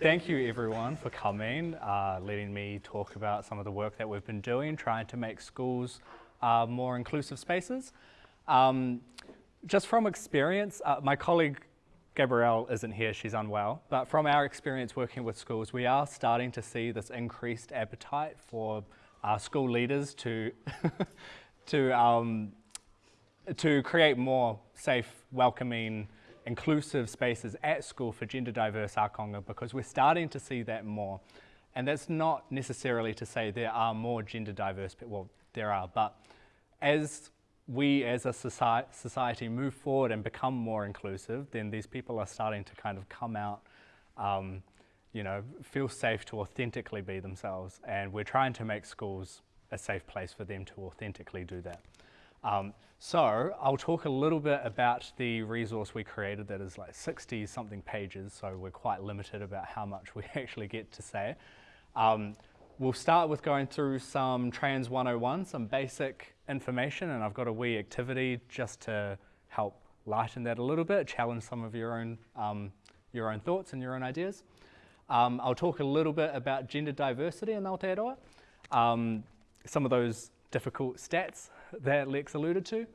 thank you everyone for coming, uh, letting me talk about some of the work that we've been doing, trying to make schools uh, more inclusive spaces. Um, just from experience, uh, my colleague Gabrielle isn't here, she's unwell, but from our experience working with schools, we are starting to see this increased appetite for uh, school leaders to, to, um, to create more safe, welcoming, inclusive spaces at school for gender diverse ākonga because we're starting to see that more. And that's not necessarily to say there are more gender diverse, people, well, there are, but as we as a society move forward and become more inclusive, then these people are starting to kind of come out, um, you know, feel safe to authentically be themselves. And we're trying to make schools a safe place for them to authentically do that. Um, so I'll talk a little bit about the resource we created that is like 60 something pages, so we're quite limited about how much we actually get to say. Um, we'll start with going through some Trans 101, some basic information and I've got a wee activity just to help lighten that a little bit, challenge some of your own, um, your own thoughts and your own ideas. Um, I'll talk a little bit about gender diversity in Aotearoa, um, some of those difficult stats that Lex alluded to.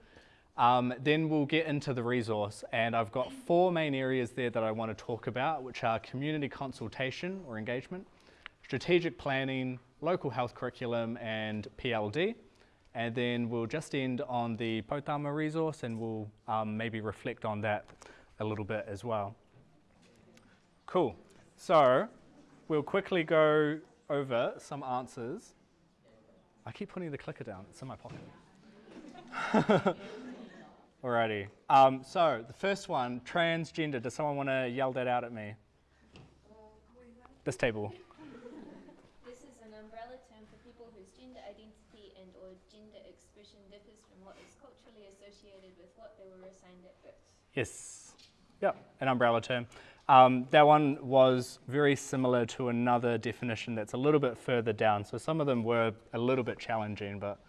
Um, then we'll get into the resource and I've got four main areas there that I want to talk about which are community consultation or engagement, strategic planning, local health curriculum and PLD. And then we'll just end on the Potama resource and we'll um, maybe reflect on that a little bit as well. Cool. So we'll quickly go over some answers. I keep putting the clicker down, it's in my pocket. Alrighty. Um, so the first one, transgender. Does someone want to yell that out at me? This table. This is an umbrella term for people whose gender identity and or gender expression differs from what is culturally associated with what they were assigned at birth. Yes. Yep, an umbrella term. Um, that one was very similar to another definition that's a little bit further down. So some of them were a little bit challenging, but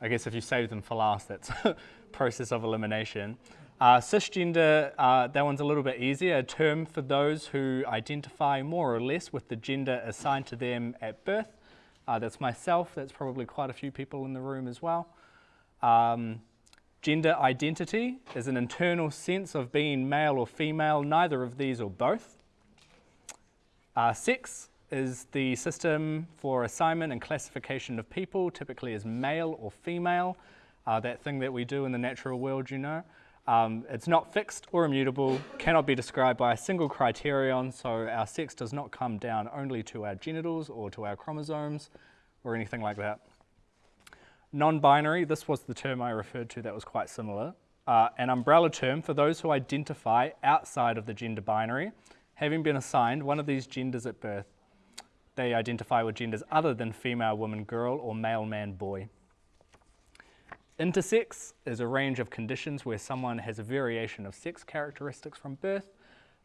I guess if you save them for last, that's process of elimination. Uh, cisgender, uh, that one's a little bit easier, a term for those who identify more or less with the gender assigned to them at birth. Uh, that's myself, that's probably quite a few people in the room as well. Um, Gender identity is an internal sense of being male or female, neither of these or both. Uh, sex is the system for assignment and classification of people, typically as male or female, uh, that thing that we do in the natural world, you know. Um, it's not fixed or immutable, cannot be described by a single criterion, so our sex does not come down only to our genitals or to our chromosomes or anything like that. Non-binary, this was the term I referred to that was quite similar. Uh, an umbrella term for those who identify outside of the gender binary, having been assigned one of these genders at birth. They identify with genders other than female, woman, girl, or male, man, boy. Intersex is a range of conditions where someone has a variation of sex characteristics from birth.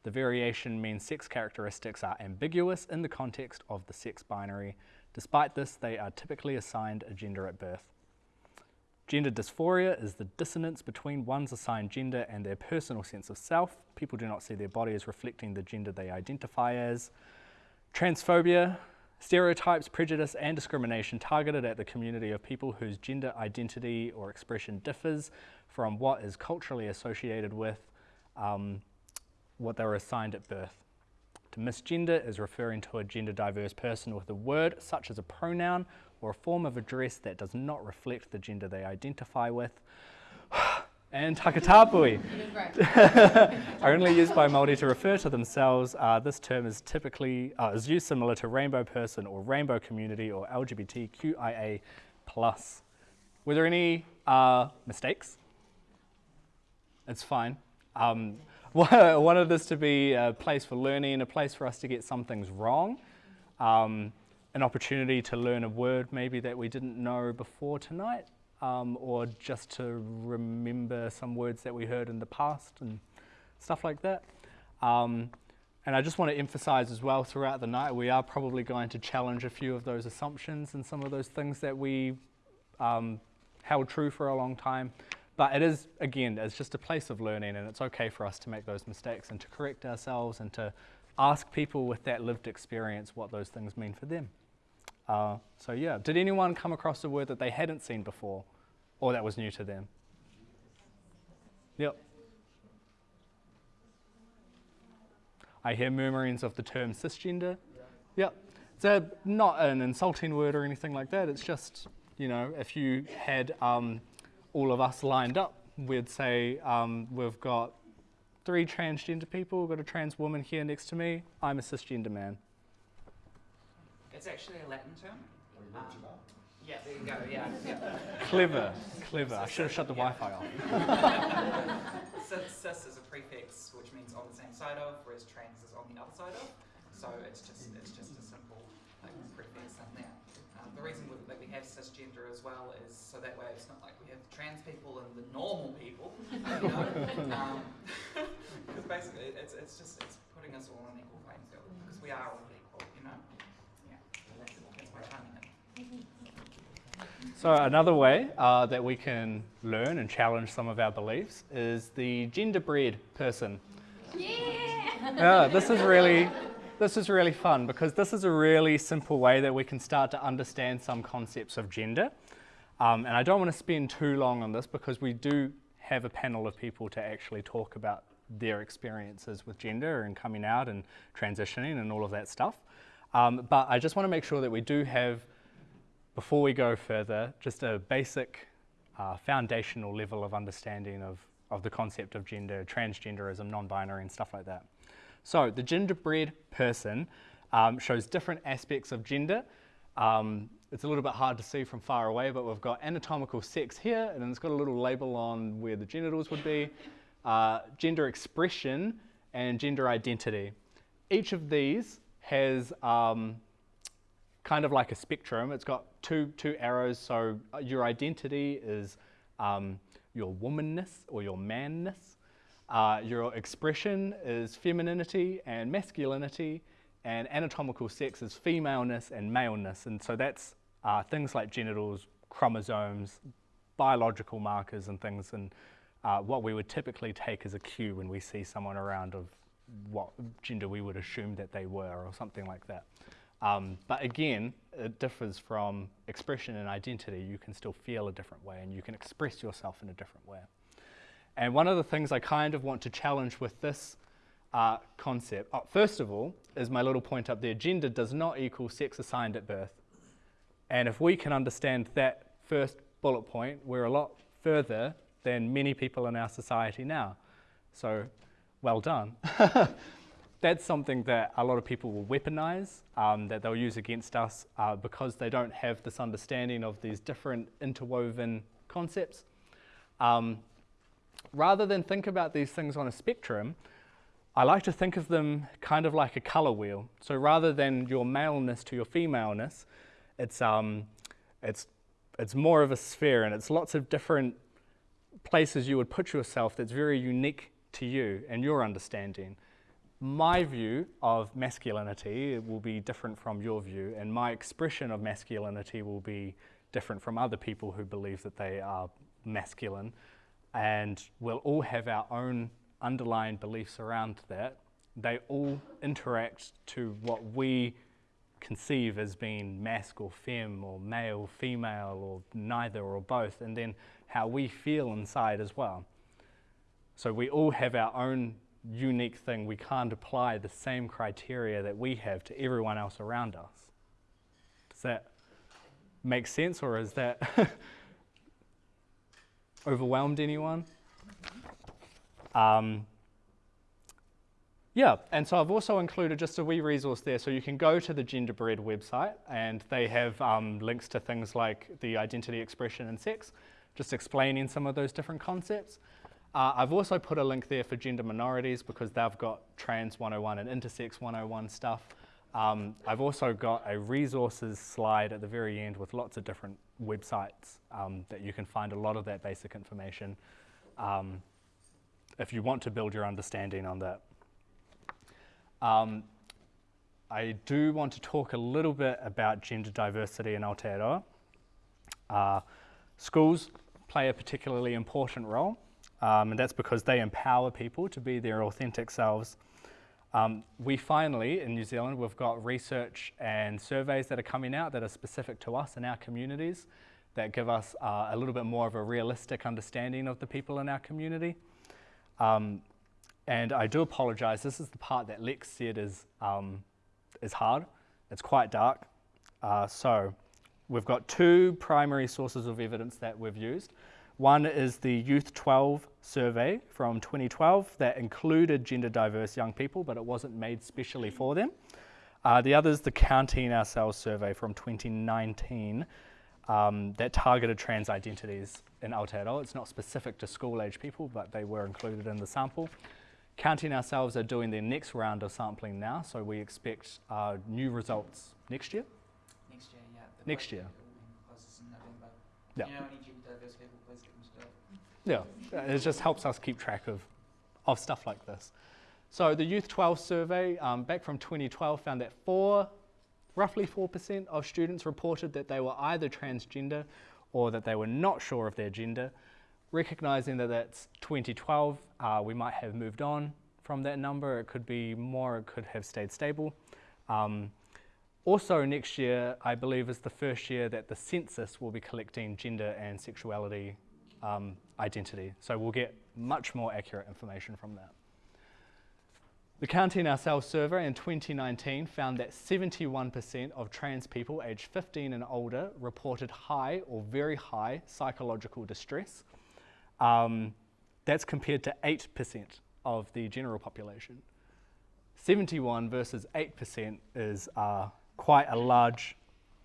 The variation means sex characteristics are ambiguous in the context of the sex binary. Despite this, they are typically assigned a gender at birth. Gender dysphoria is the dissonance between one's assigned gender and their personal sense of self. People do not see their body as reflecting the gender they identify as. Transphobia, stereotypes, prejudice and discrimination targeted at the community of people whose gender identity or expression differs from what is culturally associated with um, what they were assigned at birth. To misgender is referring to a gender diverse person with a word such as a pronoun or a form of address that does not reflect the gender they identify with. And takatapui, are only used by Māori to refer to themselves. Uh, this term is typically uh, is used similar to rainbow person or rainbow community or LGBTQIA+. Were there any uh, mistakes? It's fine. Um, wanted this to be a place for learning, a place for us to get some things wrong. Um, an opportunity to learn a word maybe that we didn't know before tonight, um, or just to remember some words that we heard in the past and stuff like that. Um, and I just want to emphasize as well throughout the night, we are probably going to challenge a few of those assumptions and some of those things that we um, held true for a long time. But it is, again, it's just a place of learning and it's okay for us to make those mistakes and to correct ourselves and to ask people with that lived experience what those things mean for them. Uh, so yeah, did anyone come across a word that they hadn't seen before or that was new to them? Yep. I hear murmurings of the term cisgender. Yeah. Yep. It's a, not an insulting word or anything like that. It's just, you know, if you had um, all of us lined up, we'd say um, we've got three transgender people, we've got a trans woman here next to me, I'm a cisgender man. It's actually a Latin term. Um, yeah, there you go, yeah. yeah. Clever, clever. I should have shut the Yeah. Wi-Fi off. cis, cis is a prefix which means on the same side of, whereas trans is on the other side of. So it's just it's just a simple like, prefix in there. Um, the reason we, that we have cisgender as well is so that way it's not like we have trans people and the normal people, you know. Because basically it's, it's just it's putting us all on equal playing field because we are all equal, you know. Yeah, that's, that's my timing it. So another way uh, that we can learn and challenge some of our beliefs is the genderbread person. Yeah! Yeah, this is really, this is really fun because this is a really simple way that we can start to understand some concepts of gender. Um, and I don't want to spend too long on this because we do have a panel of people to actually talk about their experiences with gender and coming out and transitioning and all of that stuff. Um, but I just want to make sure that we do have before we go further, just a basic uh, foundational level of understanding of, of the concept of gender, transgenderism, non-binary and stuff like that. So the genderbread person um, shows different aspects of gender. Um, it's a little bit hard to see from far away, but we've got anatomical sex here, and then it's got a little label on where the genitals would be, uh, gender expression, and gender identity. Each of these has um, kind of like a spectrum. It's got two, two arrows, so uh, your identity is um, your womanness or your manness. Uh, your expression is femininity and masculinity, and anatomical sex is femaleness and maleness. And so that's uh, things like genitals, chromosomes, biological markers, and things, and uh, what we would typically take as a cue when we see someone around of what gender we would assume that they were, or something like that. Um, but again, it differs from expression and identity. You can still feel a different way and you can express yourself in a different way. And one of the things I kind of want to challenge with this uh, concept, oh, first of all, is my little point up there gender does not equal sex assigned at birth. And if we can understand that first bullet point, we're a lot further than many people in our society now. So, well done. that's something that a lot of people will weaponize, um, that they'll use against us uh, because they don't have this understanding of these different interwoven concepts. Um, rather than think about these things on a spectrum, I like to think of them kind of like a color wheel. So rather than your maleness to your femaleness, it's, um, it's, it's more of a sphere and it's lots of different places you would put yourself that's very unique to you and your understanding my view of masculinity will be different from your view, and my expression of masculinity will be different from other people who believe that they are masculine. And we'll all have our own underlying beliefs around that. They all interact to what we conceive as being masc or fem or male, female, or neither or both, and then how we feel inside as well. So we all have our own unique thing. We can't apply the same criteria that we have to everyone else around us. Does that make sense or is that overwhelmed anyone? Um, yeah, and so I've also included just a wee resource there. So you can go to the Genderbread website and they have um, links to things like the identity expression and sex, just explaining some of those different concepts. Uh, I've also put a link there for gender minorities because they've got Trans 101 and Intersex 101 stuff. Um, I've also got a resources slide at the very end with lots of different websites um, that you can find a lot of that basic information um, if you want to build your understanding on that. Um, I do want to talk a little bit about gender diversity in Aotearoa. Uh, schools play a particularly important role. Um, and that's because they empower people to be their authentic selves. Um, we finally, in New Zealand, we've got research and surveys that are coming out that are specific to us and our communities that give us uh, a little bit more of a realistic understanding of the people in our community. Um, and I do apologise, this is the part that Lex said is, um, is hard. It's quite dark. Uh, so we've got two primary sources of evidence that we've used. One is the Youth 12 survey from 2012 that included gender diverse young people, but it wasn't made specially for them. Uh, the other is the Counting Ourselves survey from 2019 um, that targeted trans identities in Aotearoa. It's not specific to school age people, but they were included in the sample. Counting Ourselves are doing their next round of sampling now, so we expect uh, new results next year. Next year, yeah. Next year. closes in November. Yeah. People. Yeah, it just helps us keep track of, of stuff like this. So the Youth 12 survey um, back from 2012 found that four, roughly 4% of students reported that they were either transgender or that they were not sure of their gender. Recognizing that that's 2012, uh, we might have moved on from that number. It could be more, it could have stayed stable. Um, also next year, I believe, is the first year that the census will be collecting gender and sexuality um, identity. So we'll get much more accurate information from that. The Counting Ourselves survey in 2019 found that 71% of trans people aged 15 and older reported high or very high psychological distress. Um, that's compared to 8% of the general population. 71 versus 8% is uh, quite a large,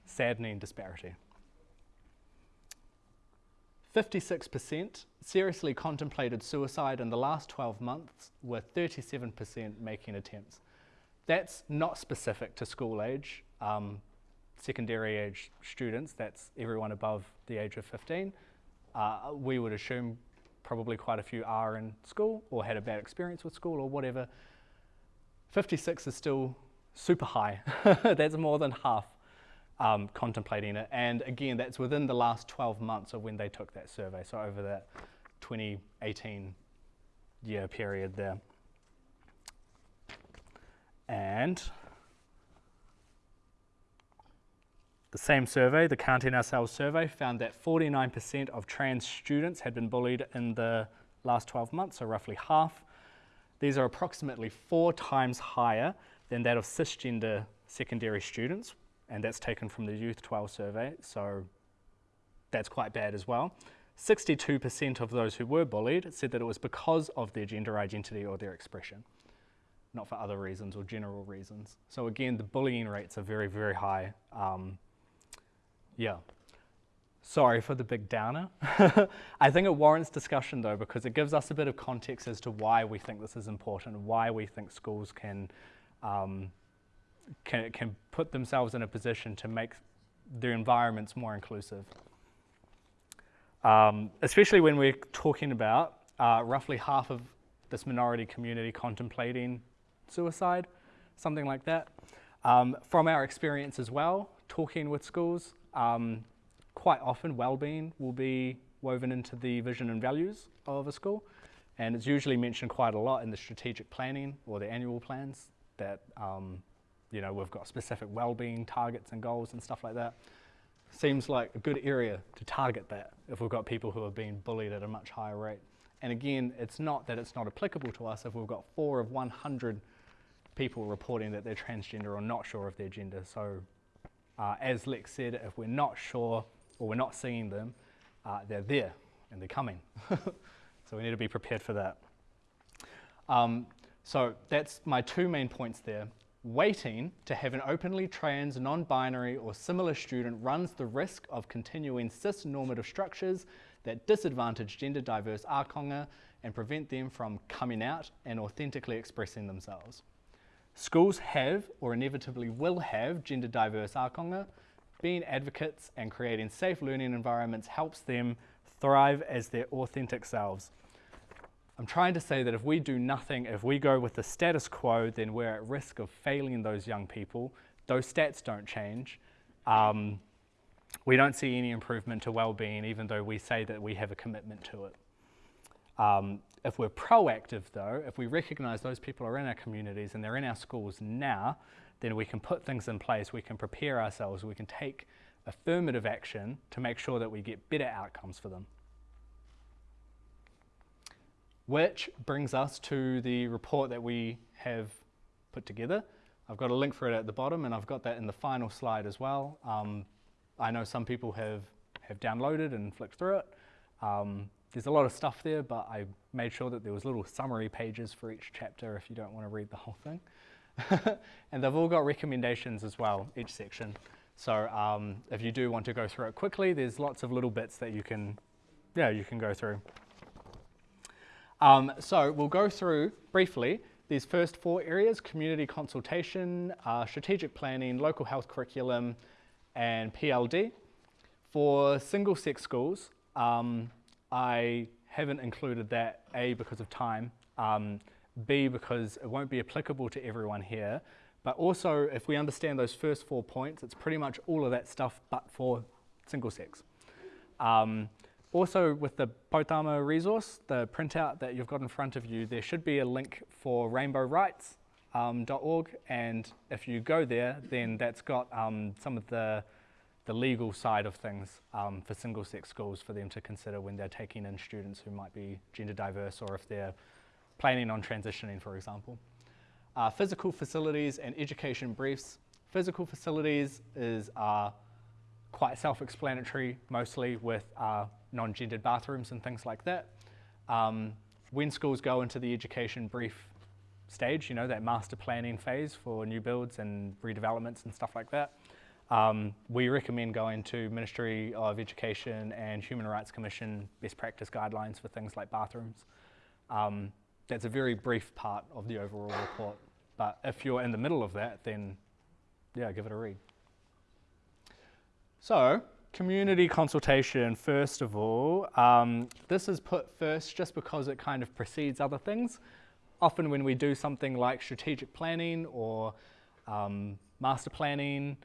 saddening disparity. 56% seriously contemplated suicide in the last 12 months, with 37% making attempts. That's not specific to school age, um, secondary age students, that's everyone above the age of 15. Uh, we would assume probably quite a few are in school or had a bad experience with school or whatever. 56 is still super high. that's more than half um, contemplating it. And again, that's within the last 12 months of when they took that survey. So over that 2018 year period there. And the same survey, the Counting Ourselves survey, found that 49% of trans students had been bullied in the last 12 months, so roughly half. These are approximately four times higher than that of cisgender secondary students, and that's taken from the Youth 12 survey, so that's quite bad as well. 62% of those who were bullied said that it was because of their gender identity or their expression, not for other reasons or general reasons. So again, the bullying rates are very, very high. Um, yeah. Sorry for the big downer. I think it warrants discussion though because it gives us a bit of context as to why we think this is important, why we think schools can um, can, can put themselves in a position to make their environments more inclusive. Um, especially when we're talking about uh, roughly half of this minority community contemplating suicide, something like that. Um, from our experience as well, talking with schools, um, quite often well-being will be woven into the vision and values of a school, and it's usually mentioned quite a lot in the strategic planning or the annual plans that um, you know, we've got specific well-being targets and goals and stuff like that. Seems like a good area to target that if we've got people who are being bullied at a much higher rate. And again, it's not that it's not applicable to us if we've got four of 100 people reporting that they're transgender or not sure of their gender. So uh, as Lex said, if we're not sure or we're not seeing them, uh, they're there and they're coming. so we need to be prepared for that. Um, so that's my two main points there waiting to have an openly trans, non-binary or similar student runs the risk of continuing cis-normative structures that disadvantage gender diverse ah ākonga and prevent them from coming out and authentically expressing themselves. Schools have or inevitably will have gender diverse ah ākonga. Being advocates and creating safe learning environments helps them thrive as their authentic selves. I'm trying to say that if we do nothing, if we go with the status quo, then we're at risk of failing those young people. Those stats don't change. Um, we don't see any improvement to well-being, even though we say that we have a commitment to it. Um, if we're proactive though, if we recognize those people are in our communities and they're in our schools now, then we can put things in place, we can prepare ourselves, we can take affirmative action to make sure that we get better outcomes for them. Which brings us to the report that we have put together. I've got a link for it at the bottom and I've got that in the final slide as well. Um, I know some people have, have downloaded and flicked through it. Um, there's a lot of stuff there, but I made sure that there was little summary pages for each chapter if you don't want to read the whole thing. and they've all got recommendations as well, each section. So um, if you do want to go through it quickly, there's lots of little bits that you can, yeah, you can go through. Um, so we'll go through briefly these first four areas, community consultation, uh, strategic planning, local health curriculum, and PLD. For single-sex schools, um, I haven't included that, A, because of time, um, B, because it won't be applicable to everyone here, but also if we understand those first four points, it's pretty much all of that stuff but for single sex. Um, also with the Potama resource, the printout that you've got in front of you, there should be a link for rainbowrights.org um, and if you go there, then that's got um, some of the the legal side of things um, for single-sex schools for them to consider when they're taking in students who might be gender diverse or if they're planning on transitioning, for example. Uh, physical facilities and education briefs. Physical facilities is uh, quite self-explanatory, mostly with uh, non-gendered bathrooms and things like that. Um, when schools go into the education brief stage, you know, that master planning phase for new builds and redevelopments and stuff like that, um, we recommend going to Ministry of Education and Human Rights Commission best practice guidelines for things like bathrooms. Um, that's a very brief part of the overall report, but if you're in the middle of that, then yeah, give it a read. So, community consultation, first of all. Um, this is put first just because it kind of precedes other things. Often when we do something like strategic planning or um, master planning,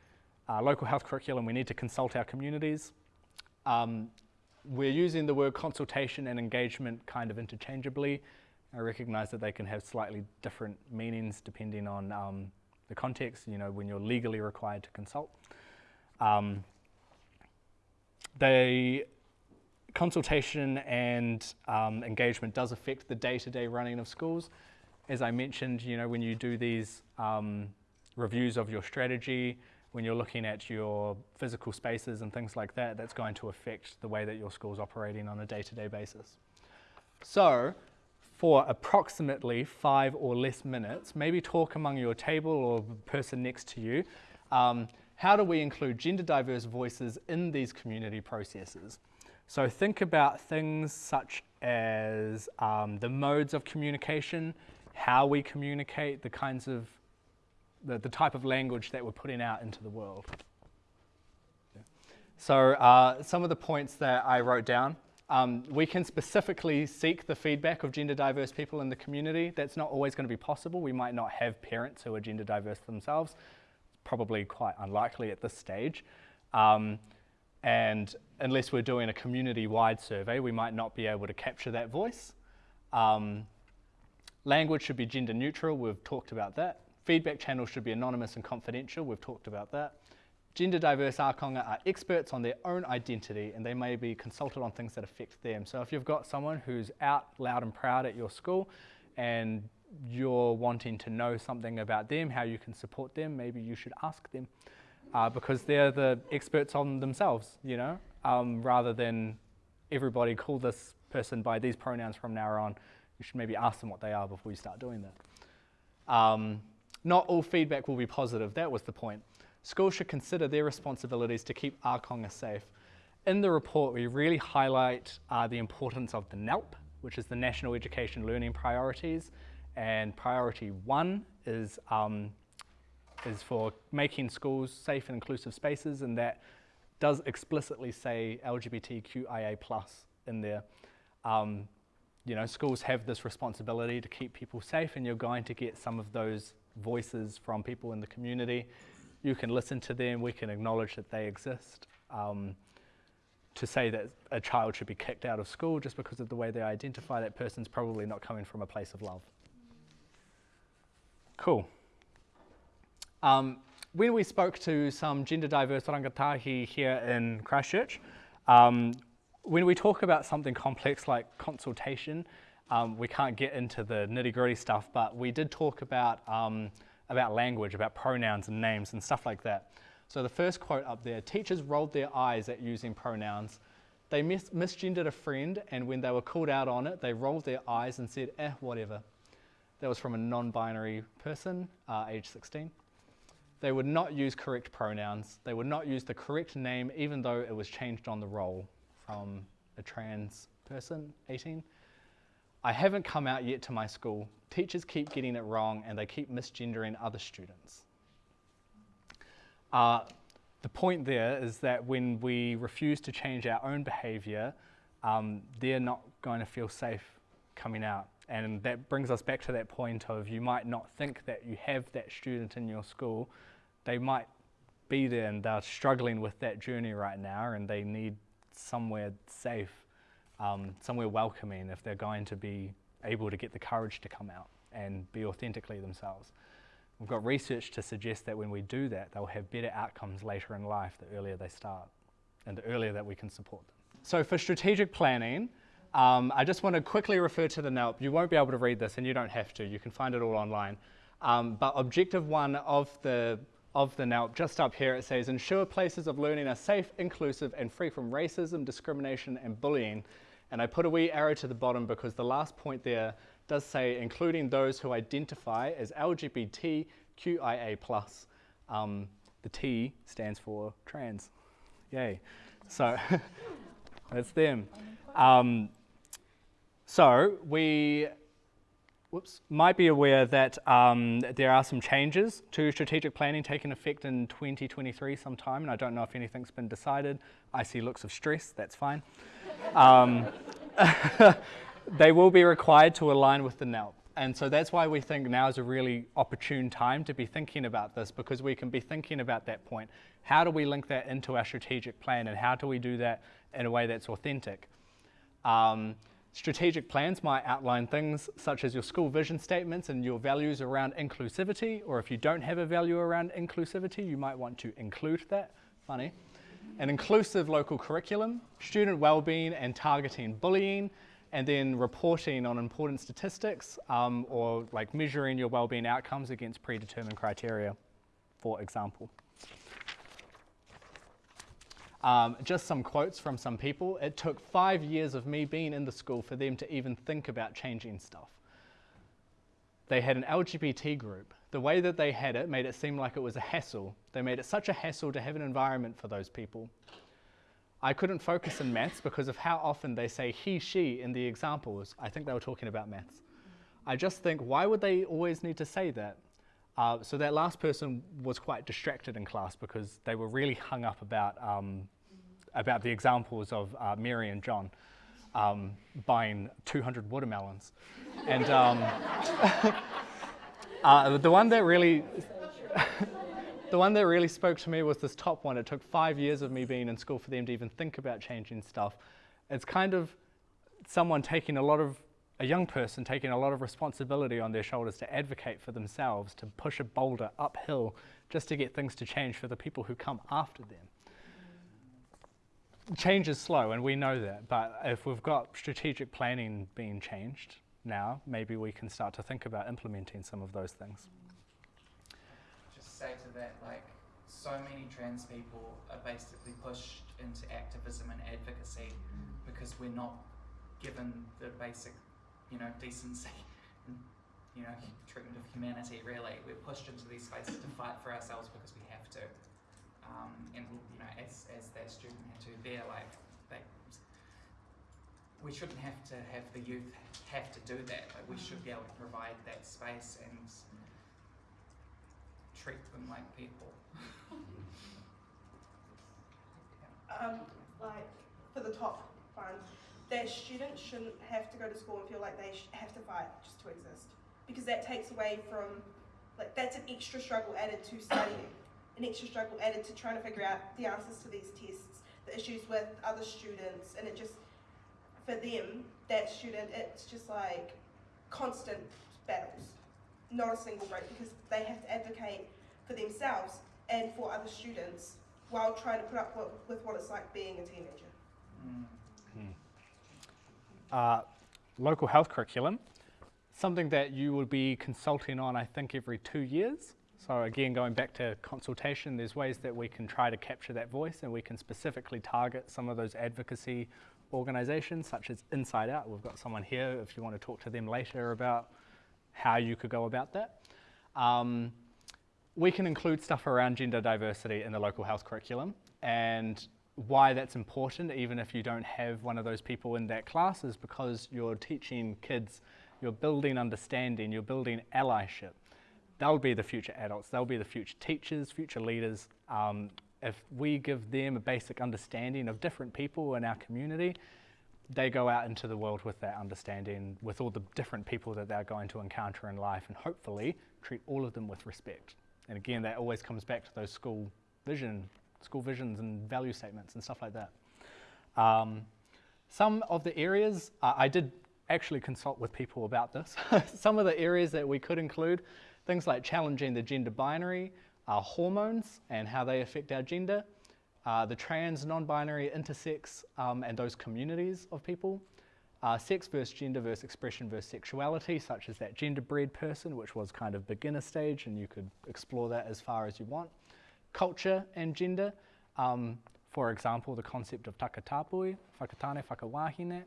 uh, local health curriculum, we need to consult our communities. Um, we're using the word consultation and engagement kind of interchangeably. I recognize that they can have slightly different meanings depending on um, the context, you know, when you're legally required to consult. Um, the consultation and um, engagement does affect the day-to-day -day running of schools. As I mentioned, you know, when you do these um, reviews of your strategy, when you're looking at your physical spaces and things like that, that's going to affect the way that your school's operating on a day-to-day -day basis. So, for approximately five or less minutes, maybe talk among your table or the person next to you, um, how do we include gender diverse voices in these community processes? So think about things such as um, the modes of communication, how we communicate, the kinds of the, the type of language that we're putting out into the world. So uh, some of the points that I wrote down, um, we can specifically seek the feedback of gender diverse people in the community. That's not always going to be possible. We might not have parents who are gender diverse themselves, probably quite unlikely at this stage. Um, and unless we're doing a community-wide survey, we might not be able to capture that voice. Um, language should be gender neutral, we've talked about that. Feedback channels should be anonymous and confidential. We've talked about that. Gender diverse Ākonga are experts on their own identity and they may be consulted on things that affect them. So if you've got someone who's out loud and proud at your school and you're wanting to know something about them, how you can support them, maybe you should ask them uh, because they're the experts on themselves, you know, um, rather than everybody call this person by these pronouns from now on. You should maybe ask them what they are before you start doing that. Um, not all feedback will be positive, that was the point. Schools should consider their responsibilities to keep Ākonga safe. In the report, we really highlight uh, the importance of the NELP, which is the National Education Learning Priorities, and priority one is, um, is for making schools safe and inclusive spaces, and that does explicitly say LGBTQIA plus in there. Um, you know, schools have this responsibility to keep people safe, and you're going to get some of those voices from people in the community. You can listen to them, we can acknowledge that they exist. Um, to say that a child should be kicked out of school just because of the way they identify, that person's probably not coming from a place of love. Cool. Um, when we spoke to some gender diverse rangatahi here in Christchurch, um, when we talk about something complex like consultation, um, we can't get into the nitty gritty stuff, but we did talk about, um, about language, about pronouns and names and stuff like that. So the first quote up there, teachers rolled their eyes at using pronouns. They mis misgendered a friend and when they were called out on it, they rolled their eyes and said, eh, whatever. That was from a non-binary person, uh, age 16. They would not use correct pronouns. They would not use the correct name even though it was changed on the roll from a trans person, 18. I haven't come out yet to my school. Teachers keep getting it wrong and they keep misgendering other students. Uh, the point there is that when we refuse to change our own behaviour, um, they're not going to feel safe coming out. And that brings us back to that point of you might not think that you have that student in your school. They might be there and they're struggling with that journey right now and they need somewhere safe, um, somewhere welcoming if they're going to be able to get the courage to come out and be authentically themselves. We've got research to suggest that when we do that, they'll have better outcomes later in life the earlier they start and the earlier that we can support them. So for strategic planning, um, I just want to quickly refer to the NELP. You won't be able to read this and you don't have to. You can find it all online. Um, but objective one of the, of the NELP, just up here it says, ensure places of learning are safe, inclusive and free from racism, discrimination and bullying. And I put a wee arrow to the bottom because the last point there does say including those who identify as LGBTQIA+. Um, the T stands for trans. Yay. So that's them. Um, so we whoops, might be aware that um, there are some changes to strategic planning taking effect in 2023 sometime, and I don't know if anything's been decided. I see looks of stress, that's fine. Um, they will be required to align with the NELP. And so that's why we think now is a really opportune time to be thinking about this because we can be thinking about that point. How do we link that into our strategic plan and how do we do that in a way that's authentic? Um, strategic plans might outline things such as your school vision statements and your values around inclusivity, or if you don't have a value around inclusivity, you might want to include that. Funny. An inclusive local curriculum, student well-being and targeting bullying, and then reporting on important statistics um, or like measuring your well-being outcomes against predetermined criteria, for example. Um, just some quotes from some people. It took five years of me being in the school for them to even think about changing stuff. They had an LGBT group. The way that they had it made it seem like it was a hassle. They made it such a hassle to have an environment for those people. I couldn't focus in maths because of how often they say he, she in the examples. I think they were talking about maths. I just think, why would they always need to say that? Uh, so that last person was quite distracted in class because they were really hung up about, um, about the examples of uh, Mary and John um, buying 200 watermelons. and um, uh, the one that really the one that really spoke to me was this top one. It took five years of me being in school for them to even think about changing stuff. It's kind of someone taking a lot of, a young person taking a lot of responsibility on their shoulders to advocate for themselves, to push a boulder uphill just to get things to change for the people who come after them. Change is slow and we know that, but if we've got strategic planning being changed now, maybe we can start to think about implementing some of those things Just say to that, like, so many trans people are basically pushed into activism and advocacy because we're not given the basic, you know, decency and, you know, treatment of humanity, really. We're pushed into these spaces to fight for ourselves because we have to. Um, and, you know, as, as that student had to, they're like, they, we shouldn't have to have the youth have to do that. Like, we should be able to provide that space and treat them like people. um, like for the top one, that students shouldn't have to go to school and feel like they have to fight just to exist, because that takes away from, like that's an extra struggle added to studying, an extra struggle added to trying to figure out the answers to these tests. the issues with other students, and it just for them that student it's just like constant battles, not a single break because they have to advocate for themselves and for other students while trying to put up with, with what it's like being a teenager. Mm. uh, local health curriculum, something that you will be consulting on, I think, every two years. So again, going back to consultation, there's ways that we can try to capture that voice and we can specifically target some of those advocacy organisations, such as Inside Out. We've got someone here if you want to talk to them later about how you could go about that. Um, we can include stuff around gender diversity in the local health curriculum and why that's important even if you don't have one of those people in that class is because you're teaching kids, you're building understanding, you're building allyship. They'll be the future adults, they'll be the future teachers, future leaders. Um, if we give them a basic understanding of different people in our community, they go out into the world with that understanding, with all the different people that they're going to encounter in life, and hopefully treat all of them with respect. And again, that always comes back to those school vision, school visions and value statements and stuff like that. Um, some of the areas, uh, I did actually consult with people about this. some of the areas that we could include, things like challenging the gender binary, uh, hormones and how they affect our gender, uh, the trans, non-binary, intersex, um, and those communities of people, uh, sex versus gender versus expression versus sexuality, such as that genderbread person, which was kind of beginner stage, and you could explore that as far as you want. Culture and gender, um, for example, the concept of takatapui, whakatane, whakawahine,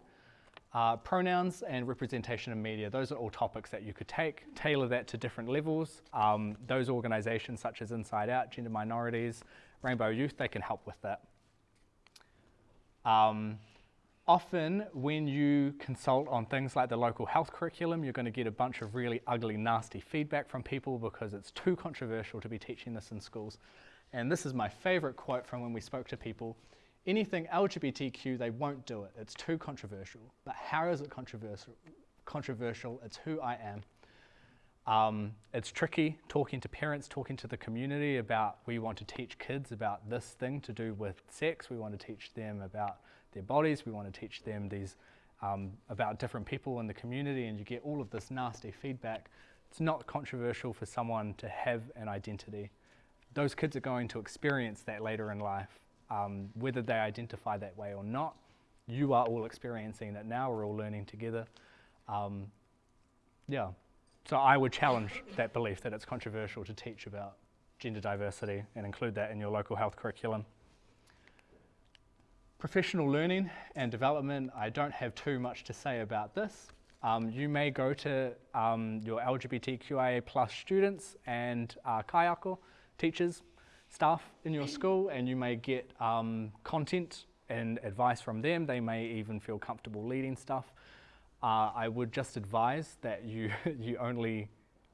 uh, pronouns and representation in media, those are all topics that you could take, tailor that to different levels. Um, those organisations such as Inside Out, Gender Minorities, Rainbow Youth, they can help with that. Um, often when you consult on things like the local health curriculum, you're going to get a bunch of really ugly, nasty feedback from people because it's too controversial to be teaching this in schools. And this is my favourite quote from when we spoke to people. Anything LGBTQ, they won't do it. It's too controversial. But how is it controversial? Controversial. It's who I am. Um, it's tricky talking to parents, talking to the community about we want to teach kids about this thing to do with sex. We want to teach them about their bodies. We want to teach them these um, about different people in the community, and you get all of this nasty feedback. It's not controversial for someone to have an identity. Those kids are going to experience that later in life, um, whether they identify that way or not. You are all experiencing that now. We're all learning together. Um, yeah. So I would challenge that belief that it's controversial to teach about gender diversity and include that in your local health curriculum. Professional learning and development, I don't have too much to say about this. Um, you may go to um, your LGBTQIA plus students and uh, kaiako teachers, staff in your school, and you may get um, content and advice from them. They may even feel comfortable leading stuff. Uh, I would just advise that you, you only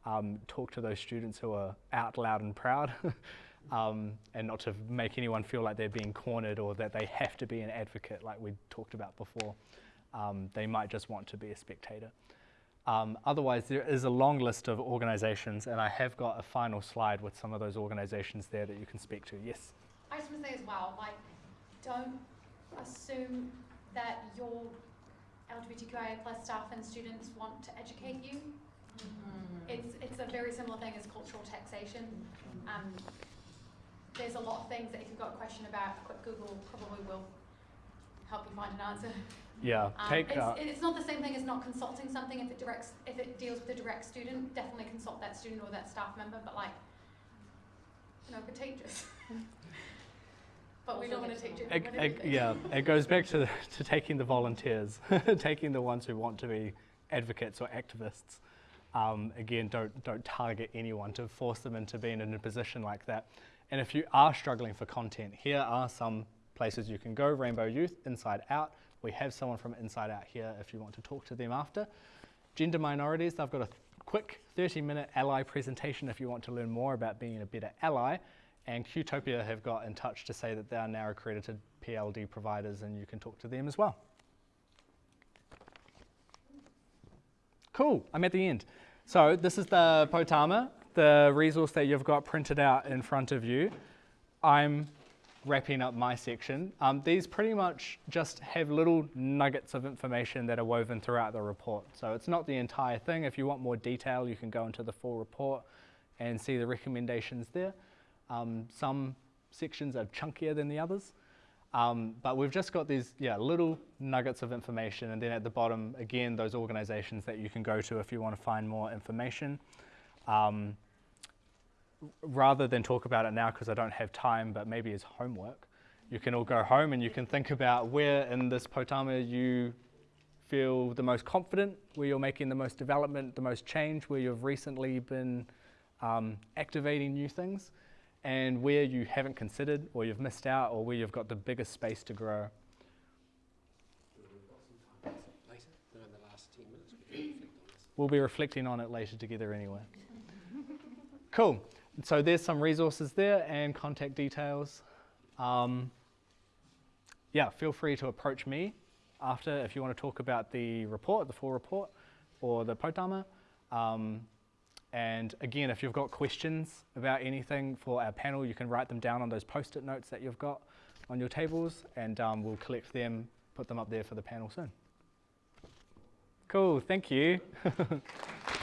um, talk to those students who are out loud and proud um, and not to make anyone feel like they're being cornered or that they have to be an advocate like we talked about before. Um, they might just want to be a spectator. Um, otherwise, there is a long list of organisations and I have got a final slide with some of those organisations there that you can speak to. Yes? I just want to say as well, like, don't assume that your LGBTQIA plus staff and students want to educate you. It's, it's a very similar thing as cultural taxation. Um, there's a lot of things that if you've got a question about, a quick Google probably will help you find an answer. Yeah, Um, take, it's, uh, it's not the same thing as not consulting something. If it directs, if it deals with a direct student, definitely consult that student or that staff member. But like, you know, teachers. but we don't want to teach it. ag- everything. yeah, it goes back to, to taking the volunteers, taking the ones who want to be advocates or activists. Um, again, don't, don't target anyone to force them into being in a position like that. And if you are struggling for content, here are some places you can go Rainbow Youth, Inside Out. We have someone from Inside Out here if you want to talk to them after. Gender minorities, they've got a quick 30 minute ally presentation if you want to learn more about being a better ally. And Qtopia have got in touch to say that they are now accredited PLD providers and you can talk to them as well. Cool, I'm at the end. So this is the Potama, the resource that you've got printed out in front of you. I'm wrapping up my section, um, these pretty much just have little nuggets of information that are woven throughout the report. So it's not the entire thing. If you want more detail, you can go into the full report and see the recommendations there. Um, some sections are chunkier than the others. Um, but we've just got these yeah, little nuggets of information, and then at the bottom, again, those organizations that you can go to if you want to find more information. Um, rather than talk about it now because I don't have time, but maybe as homework, you can all go home and you can think about where in this poutama you feel the most confident, where you're making the most development, the most change, where you've recently been um, activating new things, and where you haven't considered or you've missed out or where you've got the biggest space to grow. We've got some time later, no, in the last 10 minutes, we can reflect on this. We'll be reflecting on it later together anyway. cool. So there's some resources there and contact details. Um, yeah, feel free to approach me after if you want to talk about the report, the full report, or the poutama. Um, and again, if you've got questions about anything for our panel, you can write them down on those post-it notes that you've got on your tables, and um, we'll collect them, put them up there for the panel soon. Cool, thank you.